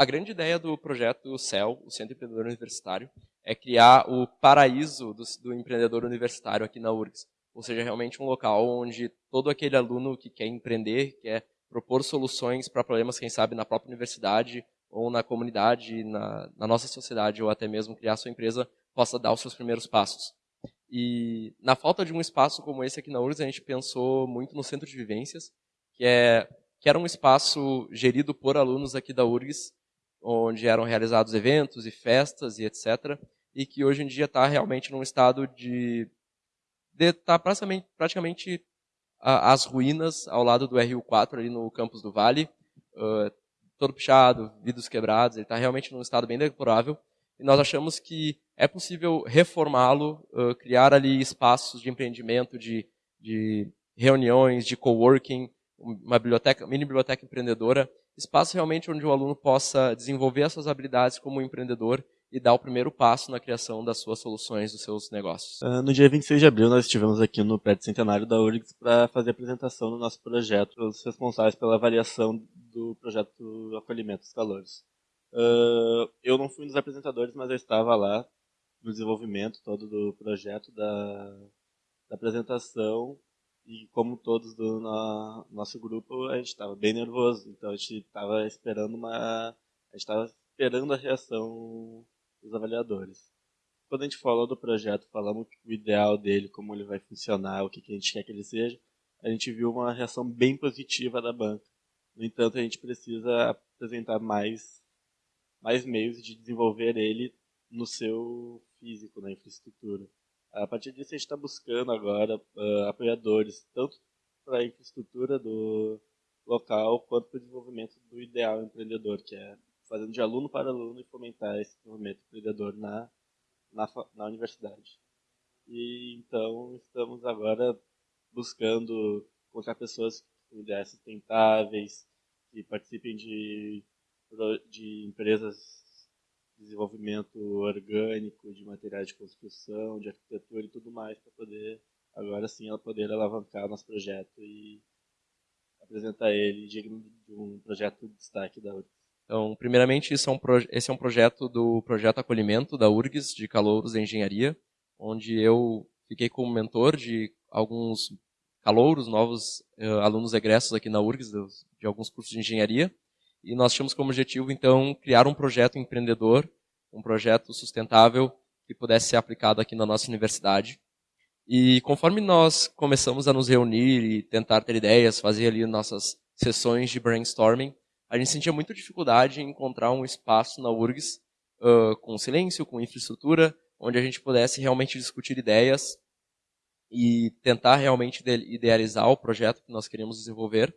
a grande ideia do projeto CEL, o Centro Empreendedor Universitário, é criar o paraíso do, do empreendedor universitário aqui na URGS. Ou seja, realmente um local onde todo aquele aluno que quer empreender, quer propor soluções para problemas, quem sabe, na própria universidade ou na comunidade, na, na nossa sociedade, ou até mesmo criar sua empresa, possa dar os seus primeiros passos. E na falta de um espaço como esse aqui na URGS, a gente pensou muito no centro de vivências, que, é, que era um espaço gerido por alunos aqui da URGS, onde eram realizados eventos e festas e etc. E que hoje em dia está realmente num estado de estar tá praticamente, praticamente as ruínas ao lado do RU4 ali no campus do Vale, uh, todo pichado, vidros quebrados, ele está realmente num estado bem deplorável. E nós achamos que é possível reformá-lo, uh, criar ali espaços de empreendimento, de, de reuniões, de coworking, uma biblioteca, mini biblioteca empreendedora, espaço realmente onde o aluno possa desenvolver as suas habilidades como empreendedor e dar o primeiro passo na criação das suas soluções, dos seus negócios. Uh, no dia 26 de abril, nós estivemos aqui no prédio centenário da URGS para fazer a apresentação do nosso projeto, os responsáveis pela avaliação do projeto Acolhimento dos Calores. Uh, eu não fui um dos apresentadores, mas eu estava lá no desenvolvimento todo do projeto, da, da apresentação, e como todos do no, nosso grupo, a gente estava bem nervoso, então a gente estava esperando uma... a estava esperando a reação dos avaliadores. Quando a gente falou do projeto, falamos o ideal dele, como ele vai funcionar, o que, que a gente quer que ele seja, a gente viu uma reação bem positiva da banca. No entanto, a gente precisa apresentar mais, mais meios de desenvolver ele no seu físico, na infraestrutura. A partir disso, a gente está buscando agora uh, apoiadores, tanto para a infraestrutura do local, quanto para o desenvolvimento do ideal empreendedor, que é fazendo de aluno para aluno e fomentar esse desenvolvimento empreendedor na, na, na universidade. E então estamos agora buscando encontrar pessoas com ideias sustentáveis, que participem de, de empresas desenvolvimento orgânico, de materiais de construção, de arquitetura e tudo mais, para poder, agora sim, ela poder alavancar nosso projeto e apresentar ele digno de um projeto de destaque da URGS. Então, primeiramente, é um esse é um projeto do Projeto Acolhimento da URGS, de Calouros da Engenharia, onde eu fiquei como mentor de alguns calouros, novos uh, alunos egressos aqui na URGS, de, de alguns cursos de engenharia, e nós tínhamos como objetivo, então, criar um projeto empreendedor, um projeto sustentável que pudesse ser aplicado aqui na nossa universidade. E conforme nós começamos a nos reunir e tentar ter ideias, fazer ali nossas sessões de brainstorming, a gente sentia muita dificuldade em encontrar um espaço na URGS uh, com silêncio, com infraestrutura, onde a gente pudesse realmente discutir ideias e tentar realmente idealizar o projeto que nós queríamos desenvolver.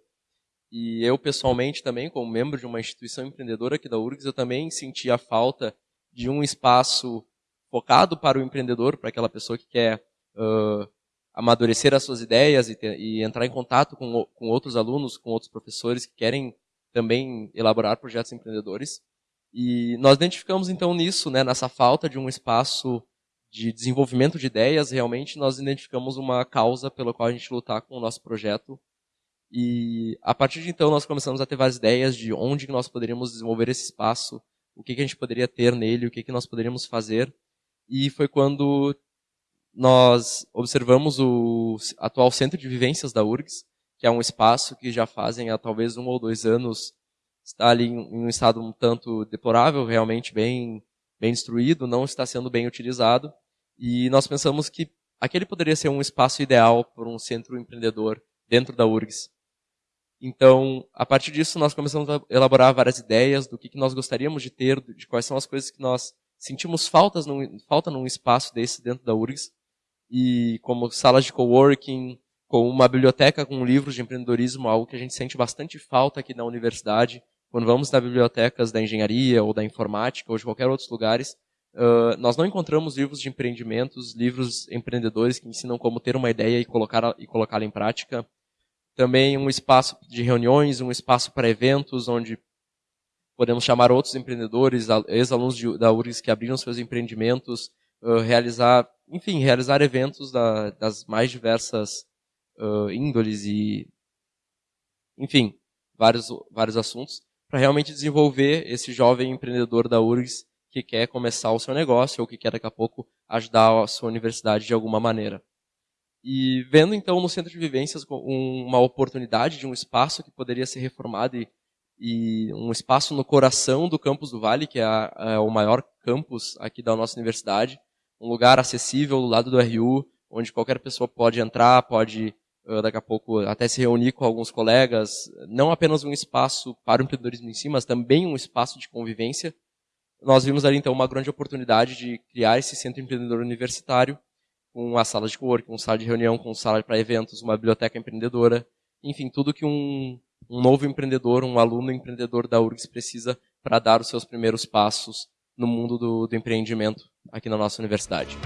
E eu, pessoalmente, também, como membro de uma instituição empreendedora aqui da URGS, eu também senti a falta de um espaço focado para o empreendedor, para aquela pessoa que quer uh, amadurecer as suas ideias e, ter, e entrar em contato com, com outros alunos, com outros professores que querem também elaborar projetos empreendedores. E nós identificamos então nisso, né, nessa falta de um espaço de desenvolvimento de ideias, realmente nós identificamos uma causa pela qual a gente lutar com o nosso projeto. E a partir de então nós começamos a ter várias ideias de onde nós poderíamos desenvolver esse espaço, o que, a gente poderia ter nele, o que, que nós poderíamos fazer. E foi quando nós observamos o atual centro de vivências da URGS, que é um espaço que já fazem há talvez um ou dois anos está ali em um estado um tanto deplorável, realmente bem, bem destruído, não está sendo bem utilizado. E nós pensamos que aquele poderia ser um espaço ideal para um centro empreendedor dentro da URGS. Então, a partir disso, nós começamos a elaborar várias ideias do que, que nós gostaríamos de ter, de quais são as coisas que nós sentimos faltas num, falta num espaço desse dentro da URGS, e como salas de coworking, com uma biblioteca com livros de empreendedorismo, algo que a gente sente bastante falta aqui na universidade. Quando vamos nas bibliotecas da engenharia ou da informática ou de qualquer outros lugares, uh, nós não encontramos livros de empreendimentos, livros empreendedores que ensinam como ter uma ideia e colocar e colocá-la em prática. Também um espaço de reuniões, um espaço para eventos onde podemos chamar outros empreendedores, ex-alunos da URGS que abriram seus empreendimentos, uh, realizar, enfim, realizar eventos da, das mais diversas uh, índoles e, enfim, vários, vários assuntos, para realmente desenvolver esse jovem empreendedor da URGS que quer começar o seu negócio ou que quer daqui a pouco ajudar a sua universidade de alguma maneira. E vendo então no Centro de Vivências uma oportunidade de um espaço que poderia ser reformado e, e um espaço no coração do campus do Vale, que é, a, é, o maior campus aqui da nossa universidade, um lugar acessível do lado do RU, onde qualquer pessoa pode entrar, pode daqui a pouco até se reunir com alguns colegas, não apenas um espaço para o empreendedorismo em si, mas também um espaço de convivência. Nós vimos ali então uma grande oportunidade de criar esse centro empreendedor universitário, uma sala de coworking, com sala de reunião, com sala para eventos, uma biblioteca empreendedora, enfim, tudo que um, um novo empreendedor, um aluno empreendedor da URGS precisa para dar os seus primeiros passos no mundo do, do empreendimento aqui na nossa universidade.